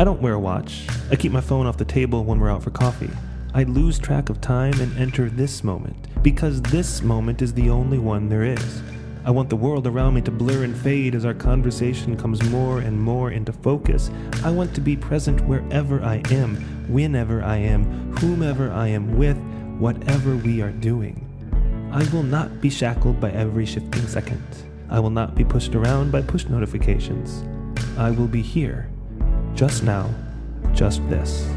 I don't wear a watch. I keep my phone off the table when we're out for coffee. I lose track of time and enter this moment, because this moment is the only one there is. I want the world around me to blur and fade as our conversation comes more and more into focus. I want to be present wherever I am, whenever I am, whomever I am with, whatever we are doing. I will not be shackled by every shifting second. I will not be pushed around by push notifications. I will be here, just now, just this.